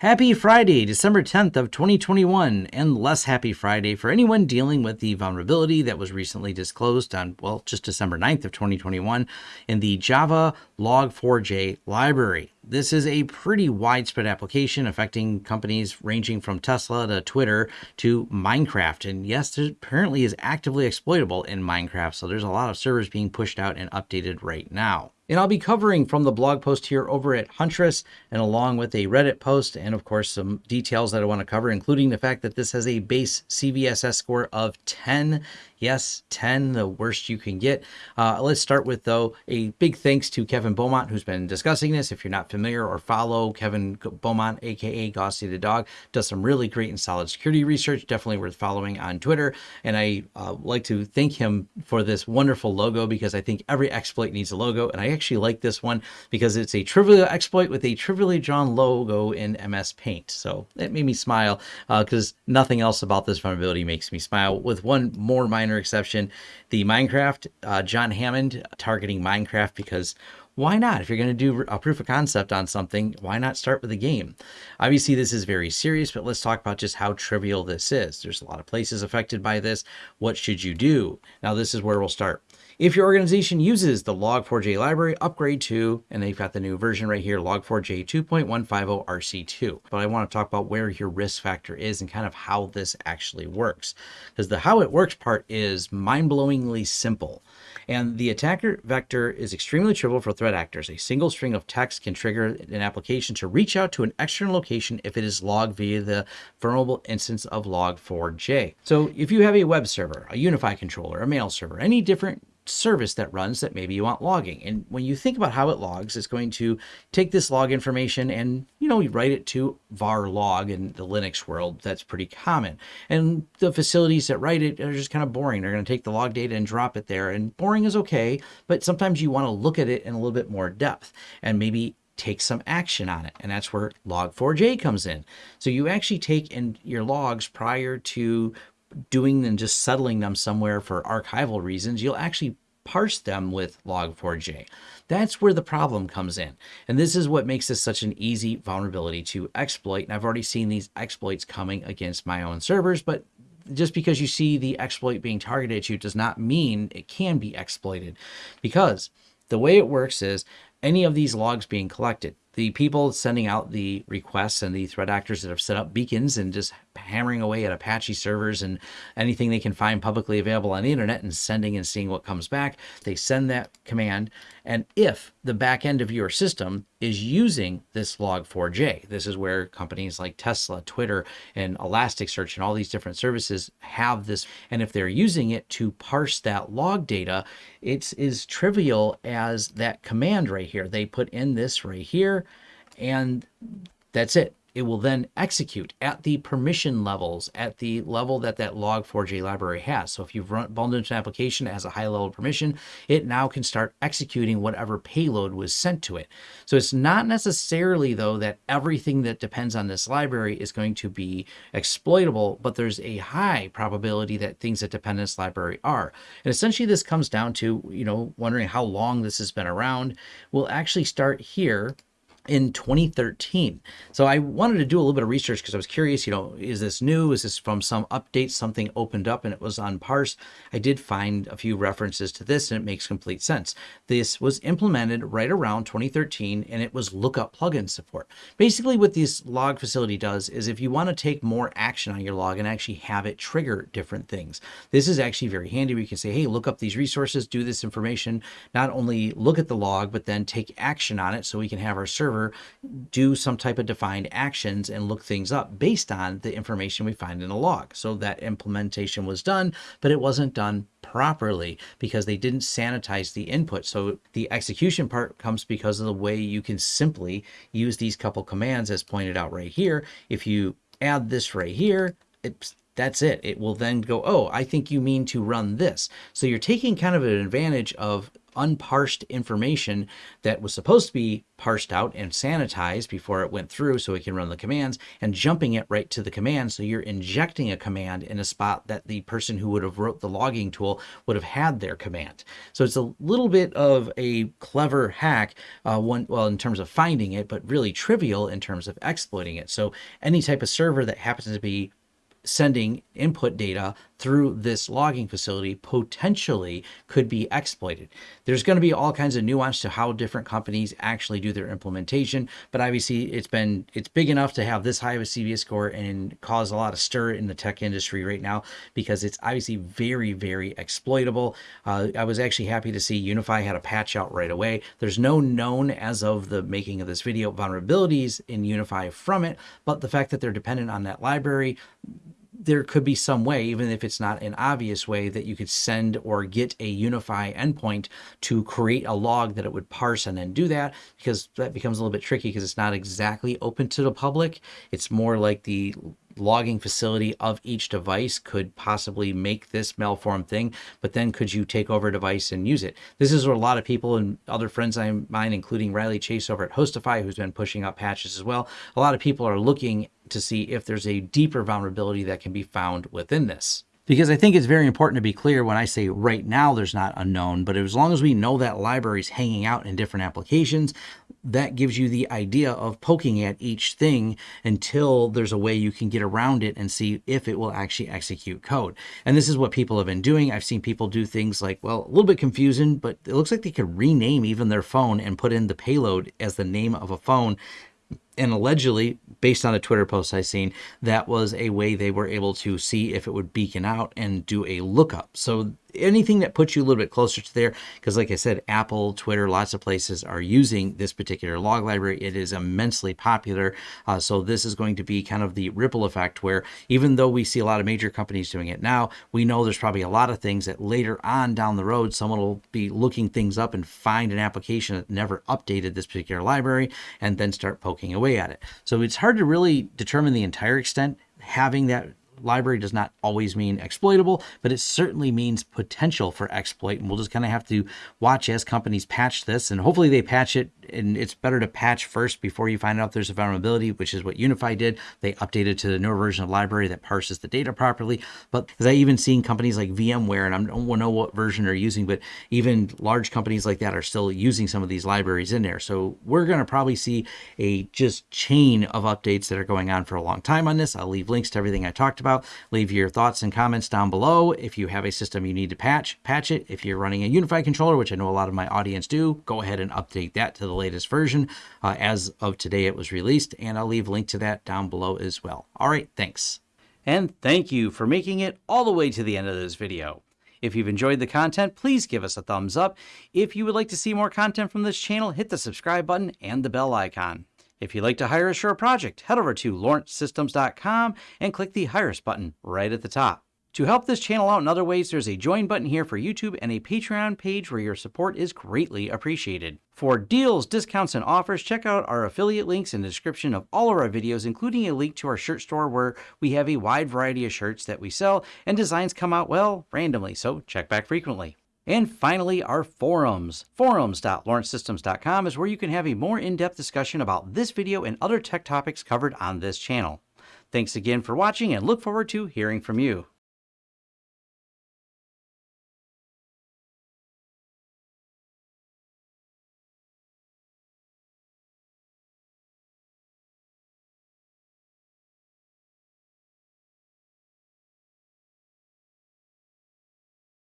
Happy Friday, December 10th of 2021, and less happy Friday for anyone dealing with the vulnerability that was recently disclosed on, well, just December 9th of 2021 in the Java Log4j library. This is a pretty widespread application affecting companies ranging from Tesla to Twitter to Minecraft. And yes, it apparently is actively exploitable in Minecraft, so there's a lot of servers being pushed out and updated right now. And I'll be covering from the blog post here over at Huntress and along with a Reddit post and of course some details that I want to cover, including the fact that this has a base CVSS score of 10 Yes, 10, the worst you can get. Uh, let's start with, though, a big thanks to Kevin Beaumont, who's been discussing this. If you're not familiar or follow Kevin Beaumont, aka Gossi the Dog, does some really great and solid security research. Definitely worth following on Twitter. And I uh, like to thank him for this wonderful logo because I think every exploit needs a logo. And I actually like this one because it's a trivial exploit with a trivially drawn logo in MS Paint. So it made me smile because uh, nothing else about this vulnerability makes me smile, with one more minor exception. The Minecraft, uh, John Hammond targeting Minecraft because why not? If you're going to do a proof of concept on something, why not start with a game? Obviously, this is very serious, but let's talk about just how trivial this is. There's a lot of places affected by this. What should you do? Now, this is where we'll start. If your organization uses the Log4j library, upgrade to, and they've got the new version right here, Log4j 2.150 RC2. But I want to talk about where your risk factor is and kind of how this actually works. Because the how it works part is mind-blowingly simple. And the attacker vector is extremely trivial for threat actors. A single string of text can trigger an application to reach out to an external location if it is logged via the vulnerable instance of log4j. So if you have a web server, a UniFi controller, a mail server, any different service that runs that maybe you want logging. And when you think about how it logs, it's going to take this log information and, you know, you write it to var log in the Linux world. That's pretty common. And the facilities that write it are just kind of boring. They're going to take the log data and drop it there. And boring is okay, but sometimes you want to look at it in a little bit more depth and maybe take some action on it. And that's where log4j comes in. So you actually take in your logs prior to doing and just settling them somewhere for archival reasons, you'll actually parse them with log4j. That's where the problem comes in. And this is what makes this such an easy vulnerability to exploit. And I've already seen these exploits coming against my own servers, but just because you see the exploit being targeted at you does not mean it can be exploited because the way it works is any of these logs being collected, the people sending out the requests and the threat actors that have set up beacons and just hammering away at Apache servers and anything they can find publicly available on the internet and sending and seeing what comes back. They send that command. And if the back end of your system is using this log4j, this is where companies like Tesla, Twitter, and Elasticsearch and all these different services have this. And if they're using it to parse that log data, it's as trivial as that command right here. They put in this right here and that's it it will then execute at the permission levels at the level that that log4j library has. So if you've run bundled into an application that has a high level permission, it now can start executing whatever payload was sent to it. So it's not necessarily though that everything that depends on this library is going to be exploitable, but there's a high probability that things that depend on this library are. And essentially this comes down to, you know, wondering how long this has been around. We'll actually start here in 2013. So I wanted to do a little bit of research because I was curious, you know, is this new? Is this from some update? Something opened up and it was on parse. I did find a few references to this and it makes complete sense. This was implemented right around 2013 and it was lookup plugin support. Basically what this log facility does is if you want to take more action on your log and actually have it trigger different things, this is actually very handy. We can say, hey, look up these resources, do this information, not only look at the log, but then take action on it so we can have our server server do some type of defined actions and look things up based on the information we find in the log. So that implementation was done, but it wasn't done properly because they didn't sanitize the input. So the execution part comes because of the way you can simply use these couple commands as pointed out right here. If you add this right here, it's that's it. It will then go, oh, I think you mean to run this. So you're taking kind of an advantage of unparsed information that was supposed to be parsed out and sanitized before it went through so it can run the commands and jumping it right to the command. So you're injecting a command in a spot that the person who would have wrote the logging tool would have had their command. So it's a little bit of a clever hack uh, one well in terms of finding it but really trivial in terms of exploiting it. So any type of server that happens to be sending input data through this logging facility potentially could be exploited. There's going to be all kinds of nuance to how different companies actually do their implementation, but obviously it's been it's big enough to have this high of a CVS score and cause a lot of stir in the tech industry right now because it's obviously very very exploitable. Uh, I was actually happy to see UniFi had a patch out right away. There's no known as of the making of this video vulnerabilities in UniFi from it, but the fact that they're dependent on that library there could be some way, even if it's not an obvious way, that you could send or get a UniFi endpoint to create a log that it would parse and then do that, because that becomes a little bit tricky because it's not exactly open to the public. It's more like the logging facility of each device could possibly make this malform thing, but then could you take over a device and use it? This is what a lot of people and other friends of mine, including Riley Chase over at HostiFi, who's been pushing up patches as well. A lot of people are looking to see if there's a deeper vulnerability that can be found within this. Because I think it's very important to be clear when I say right now there's not unknown, but as long as we know that library is hanging out in different applications, that gives you the idea of poking at each thing until there's a way you can get around it and see if it will actually execute code. And this is what people have been doing. I've seen people do things like, well, a little bit confusing, but it looks like they could rename even their phone and put in the payload as the name of a phone and allegedly, based on a Twitter post I seen, that was a way they were able to see if it would beacon out and do a lookup. So anything that puts you a little bit closer to there, because like I said, Apple, Twitter, lots of places are using this particular log library. It is immensely popular. Uh, so this is going to be kind of the ripple effect where even though we see a lot of major companies doing it now, we know there's probably a lot of things that later on down the road, someone will be looking things up and find an application that never updated this particular library and then start poking away at it. So it's hard to really determine the entire extent having that library does not always mean exploitable, but it certainly means potential for exploit. And we'll just kind of have to watch as companies patch this. And hopefully they patch it and it's better to patch first before you find out there's a vulnerability, which is what UniFi did. They updated to the newer version of library that parses the data properly. But as I even seen companies like VMware, and I don't know what version they're using, but even large companies like that are still using some of these libraries in there. So we're going to probably see a just chain of updates that are going on for a long time on this. I'll leave links to everything I talked about. Leave your thoughts and comments down below. If you have a system you need to patch, patch it. If you're running a UniFi controller, which I know a lot of my audience do, go ahead and update that to the latest version. Uh, as of today, it was released, and I'll leave a link to that down below as well. All right, thanks. And thank you for making it all the way to the end of this video. If you've enjoyed the content, please give us a thumbs up. If you would like to see more content from this channel, hit the subscribe button and the bell icon. If you'd like to hire a project, head over to lawrencesystems.com and click the Hire Us button right at the top. To help this channel out in other ways, there's a join button here for YouTube and a Patreon page where your support is greatly appreciated. For deals, discounts, and offers, check out our affiliate links in the description of all of our videos, including a link to our shirt store where we have a wide variety of shirts that we sell and designs come out, well, randomly, so check back frequently. And finally, our forums. Forums.lawrencesystems.com is where you can have a more in-depth discussion about this video and other tech topics covered on this channel. Thanks again for watching and look forward to hearing from you.